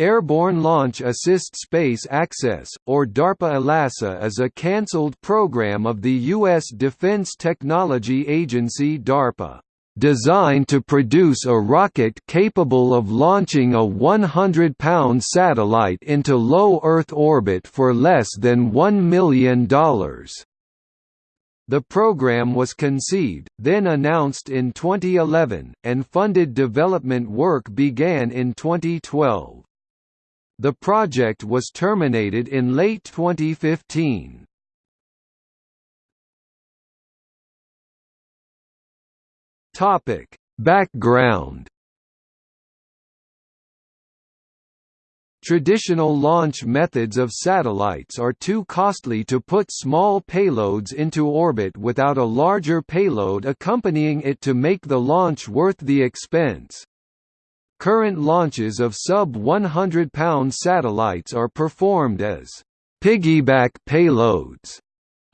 Airborne Launch Assist Space Access, or DARPA ALASA is a cancelled program of the U.S. Defense Technology Agency DARPA, designed to produce a rocket capable of launching a 100-pound satellite into low Earth orbit for less than $1 million. The program was conceived, then announced in 2011, and funded development work began in 2012. The project was terminated in late 2015. Topic: Background Traditional launch methods of satellites are too costly to put small payloads into orbit without a larger payload accompanying it to make the launch worth the expense. Current launches of sub-100 pound satellites are performed as piggyback payloads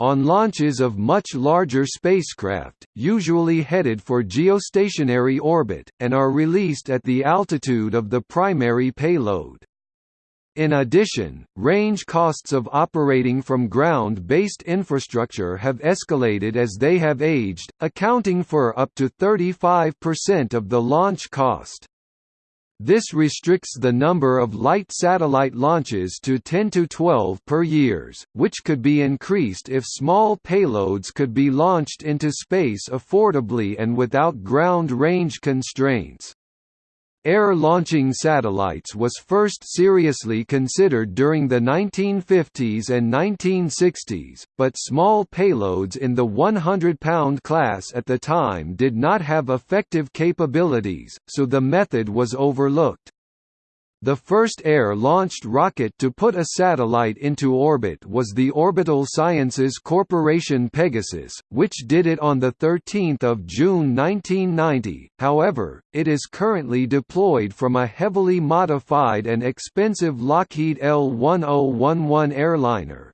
on launches of much larger spacecraft, usually headed for geostationary orbit, and are released at the altitude of the primary payload. In addition, range costs of operating from ground-based infrastructure have escalated as they have aged, accounting for up to 35% of the launch cost. This restricts the number of light satellite launches to 10 to 12 per years, which could be increased if small payloads could be launched into space affordably and without ground range constraints. Air-launching satellites was first seriously considered during the 1950s and 1960s, but small payloads in the 100-pound class at the time did not have effective capabilities, so the method was overlooked. The first air-launched rocket to put a satellite into orbit was the Orbital Sciences Corporation Pegasus, which did it on 13 June 1990, however, it is currently deployed from a heavily modified and expensive Lockheed L-1011 airliner.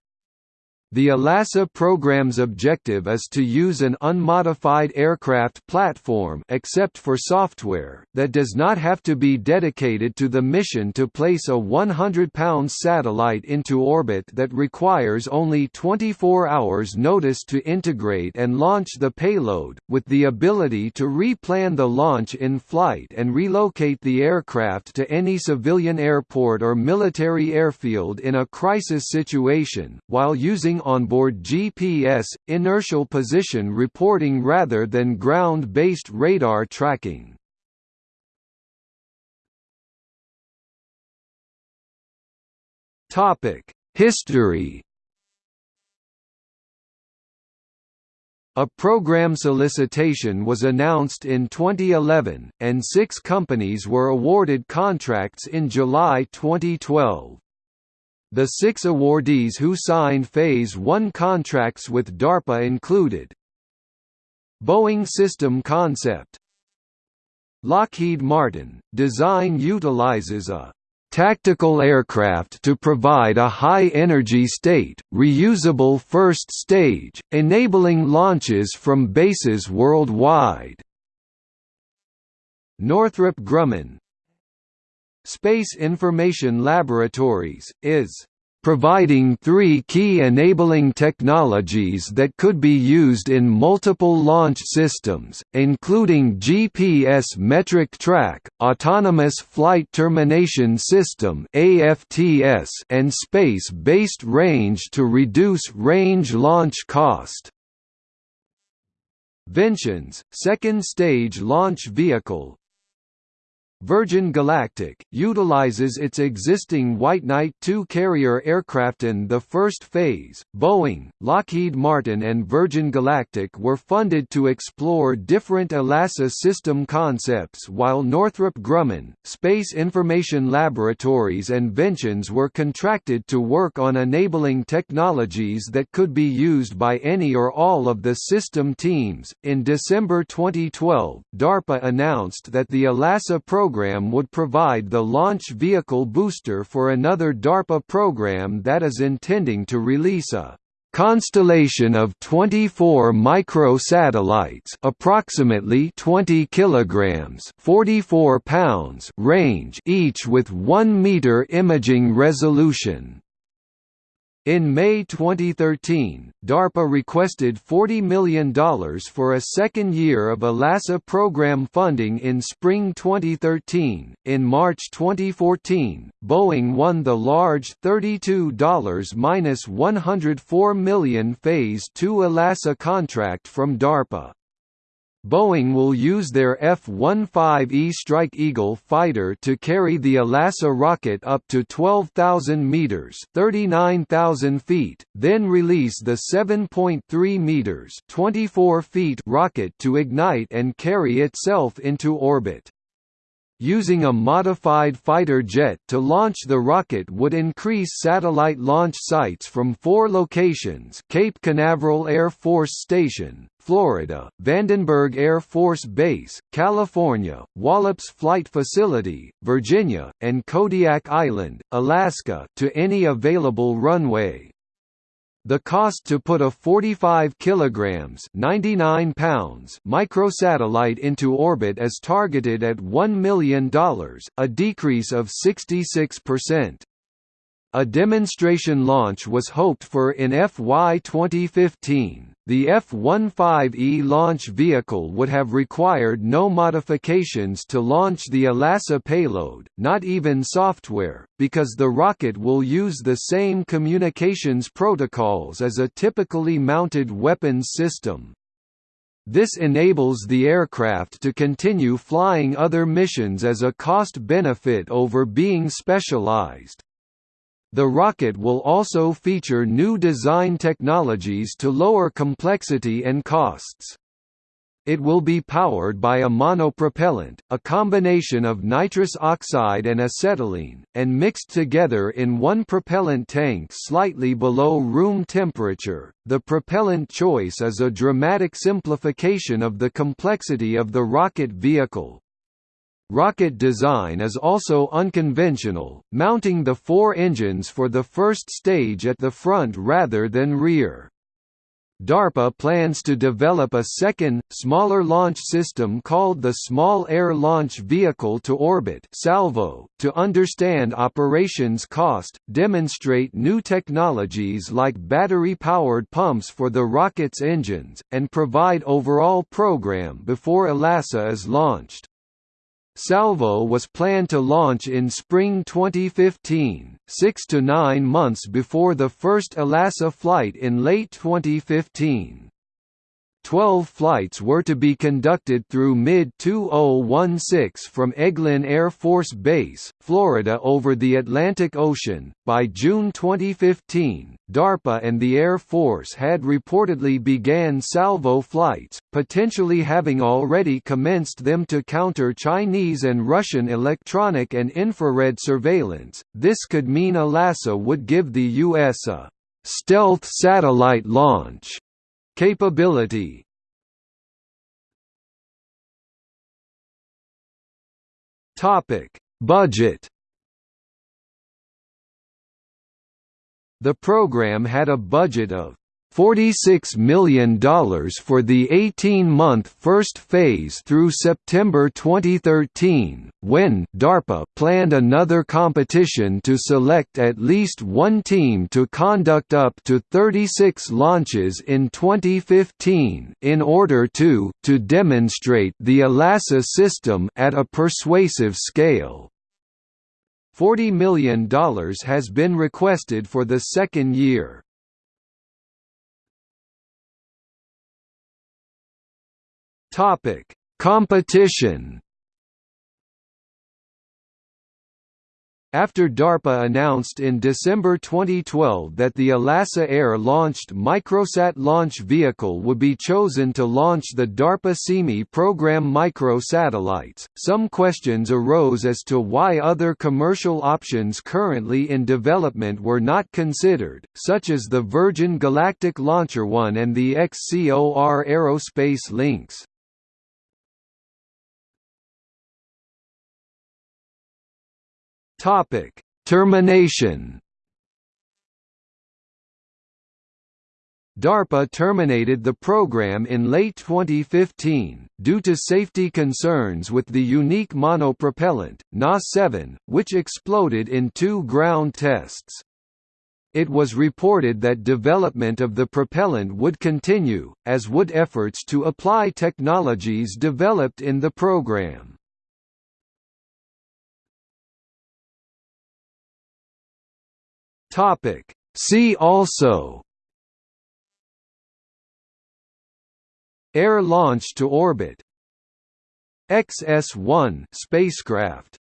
The ALASA program's objective is to use an unmodified aircraft platform except for software that does not have to be dedicated to the mission to place a 100-pound satellite into orbit that requires only 24 hours notice to integrate and launch the payload, with the ability to replan the launch in flight and relocate the aircraft to any civilian airport or military airfield in a crisis situation, while using onboard GPS, inertial position reporting rather than ground-based radar tracking. History A program solicitation was announced in 2011, and six companies were awarded contracts in July 2012. The six awardees who signed Phase 1 contracts with DARPA included. Boeing System Concept. Lockheed Martin, design utilizes a tactical aircraft to provide a high-energy state, reusable first stage, enabling launches from bases worldwide. Northrop Grumman, Space Information Laboratories, is providing three key enabling technologies that could be used in multiple launch systems, including GPS Metric Track, Autonomous Flight Termination System and Space-Based Range to reduce range launch cost. Ventions, second-stage launch vehicle, Virgin Galactic, utilizes its existing White Knight II carrier aircraft in the first phase. Boeing, Lockheed Martin, and Virgin Galactic were funded to explore different ALASA system concepts, while Northrop Grumman, Space Information Laboratories, and Ventions were contracted to work on enabling technologies that could be used by any or all of the system teams. In December 2012, DARPA announced that the ALASA program program would provide the launch vehicle booster for another DARPA program that is intending to release a constellation of 24 microsatellites approximately 20 kilograms 44 pounds range each with 1 meter imaging resolution in May 2013, DARPA requested $40 million for a second year of ALASA program funding in spring 2013. In March 2014, Boeing won the large $32-104 million Phase 2 ALASA contract from DARPA. Boeing will use their F-15E Strike Eagle fighter to carry the ALASA rocket up to 12,000 meters (39,000 feet), then release the 7.3 meters (24 feet) rocket to ignite and carry itself into orbit. Using a modified fighter jet to launch the rocket would increase satellite launch sites from four locations Cape Canaveral Air Force Station, Florida, Vandenberg Air Force Base, California, Wallops Flight Facility, Virginia, and Kodiak Island, Alaska to any available runway. The cost to put a 45 kilograms (99 pounds) microsatellite into orbit is targeted at $1 million, a decrease of 66%. A demonstration launch was hoped for in FY 2015. The F-15E launch vehicle would have required no modifications to launch the ALASA payload, not even software, because the rocket will use the same communications protocols as a typically mounted weapons system. This enables the aircraft to continue flying other missions as a cost-benefit over being specialized. The rocket will also feature new design technologies to lower complexity and costs. It will be powered by a monopropellant, a combination of nitrous oxide and acetylene, and mixed together in one propellant tank slightly below room temperature. The propellant choice is a dramatic simplification of the complexity of the rocket vehicle. Rocket design is also unconventional, mounting the four engines for the first stage at the front rather than rear. DARPA plans to develop a second, smaller launch system called the Small Air Launch Vehicle to Orbit SALVO, to understand operations cost, demonstrate new technologies like battery-powered pumps for the rocket's engines, and provide overall program before ALASA is launched. Salvo was planned to launch in spring 2015, six to nine months before the first ALASA flight in late 2015. Twelve flights were to be conducted through mid-2016 from Eglin Air Force Base, Florida over the Atlantic Ocean. By June 2015, DARPA and the Air Force had reportedly began salvo flights, potentially having already commenced them to counter Chinese and Russian electronic and infrared surveillance. This could mean ALASA would give the U.S. a stealth satellite launch Capability. Topic: Budget. The program had a budget of $46 million for the 18-month first phase through September 2013, when DARPA planned another competition to select at least one team to conduct up to 36 launches in 2015 in order to, to demonstrate the ALASA system at a persuasive scale. $40 million has been requested for the second year. Topic: Competition After DARPA announced in December 2012 that the ALASA Air-launched Microsat launch vehicle would be chosen to launch the DARPA SeeMe program microsatellites, some questions arose as to why other commercial options currently in development were not considered, such as the Virgin Galactic Launcher One and the XCOR Aerospace Lynx. Topic: Termination. DARPA terminated the program in late 2015, due to safety concerns with the unique monopropellant, Na-7, which exploded in two ground tests. It was reported that development of the propellant would continue, as would efforts to apply technologies developed in the program. See also. Air launch to orbit. XS-1 spacecraft